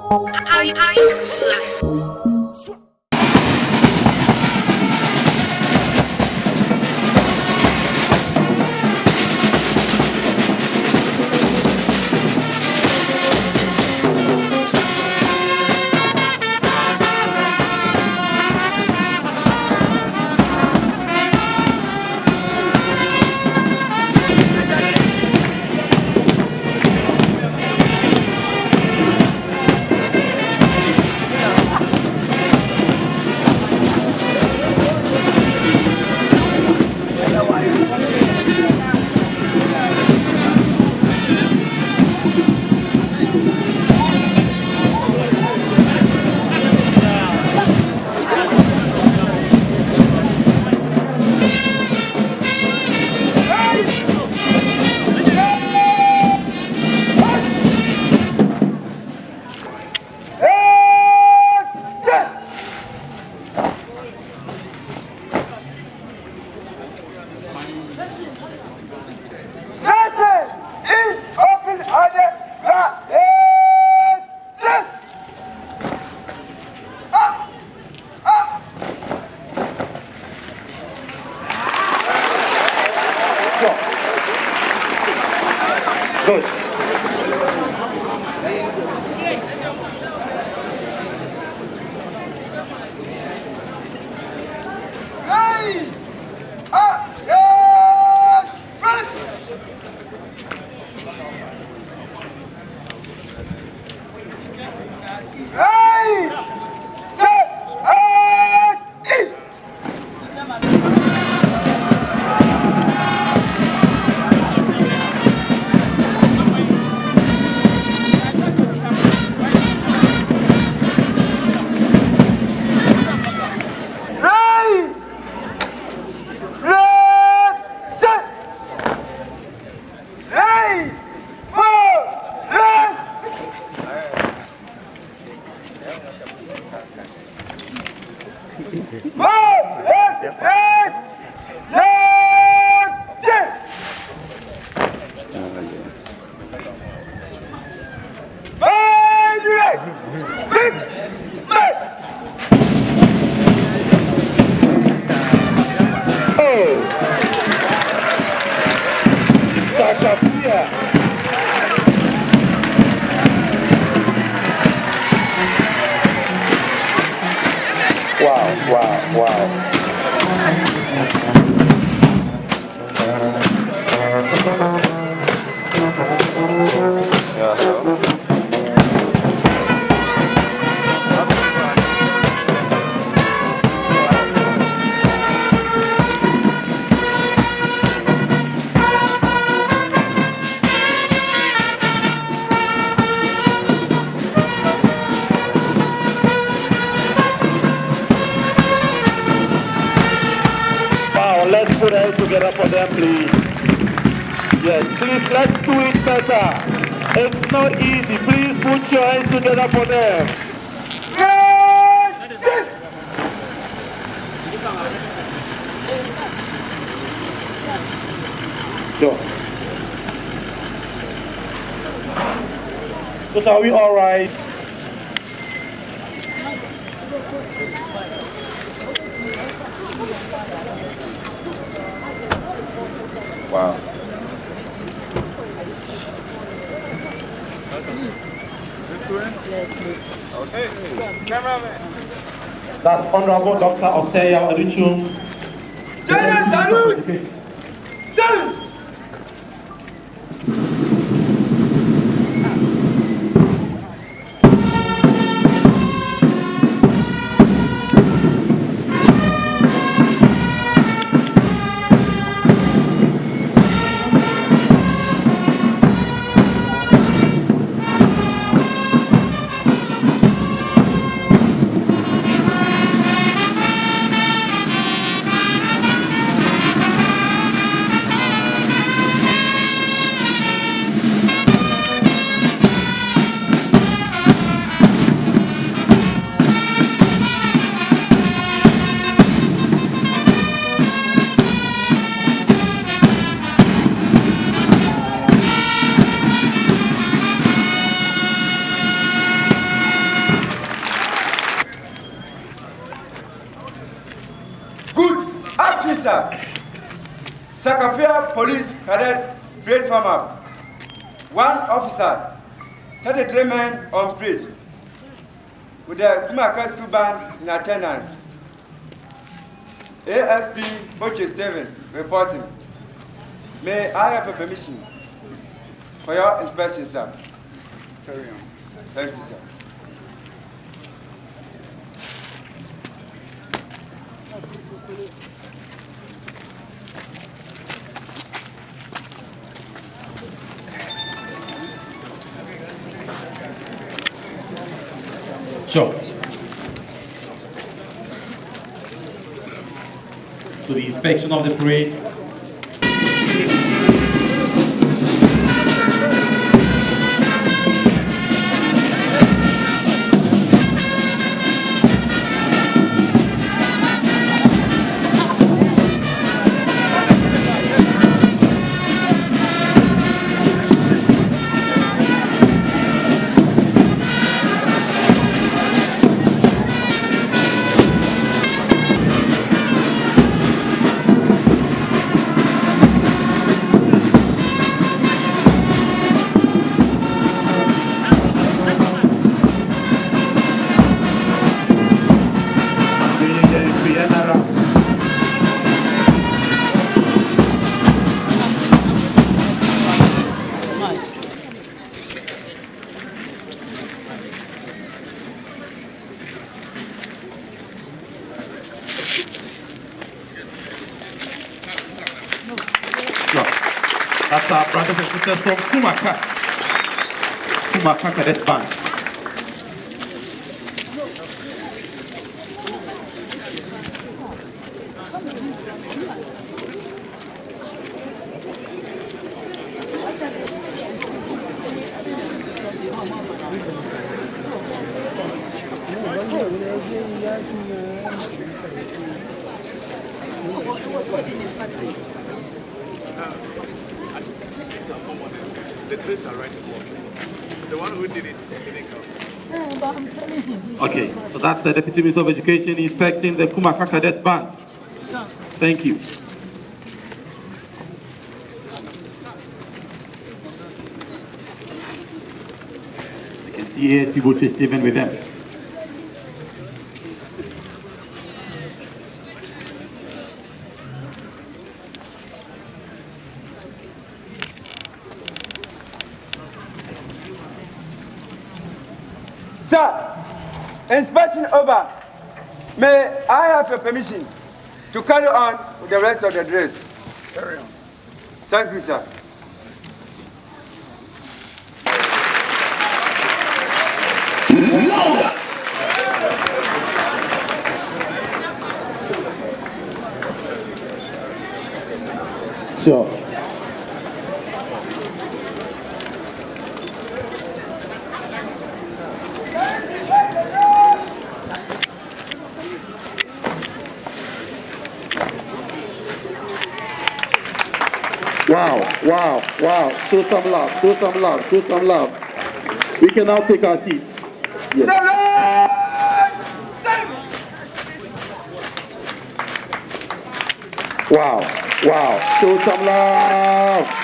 High, high school life. Wow, wow, Let's put hands together for them, please. Yes, please, let's do it better. It's not easy. Please put your hands together for them. So, so are we all right? Wow. Yes, yes. Okay, cameraman. That's Honorable Dr. Osteya Oluchum. General salute! Salute! Cadet Fred Farmer. One officer, 33 men on parade with the Kumaka School Band in attendance. ASP Boche Steven reporting. May I have a permission for your inspection, sir? Carry on. Thank you, sir. Sure. So the inspection of the parade. Sisters from Kumaka. Kumaka Cadets Band. The trace are right above. The one who did it. Okay, so that's the Deputy Minister of Education inspecting the Kumaka Cadets Band. Thank you. You can see ASP Butcher Stephen with them. Sir, inspection over. May I have your permission to carry on with the rest of the dress? Carry on. Thank you, sir. Sure. Wow, wow, wow. Show some love, show some love, show some love. We can now take our seats. Yes. Wow, wow. Show some love.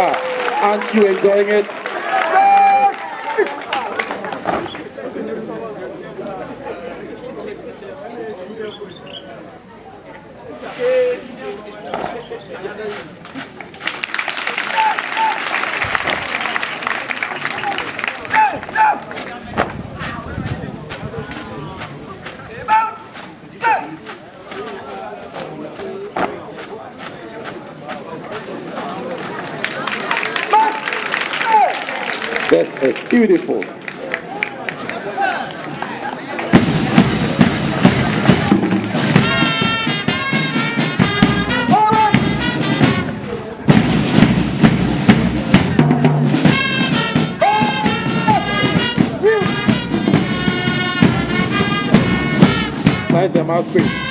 Aren't you enjoying it? Beautiful. Nice and mouthpiece.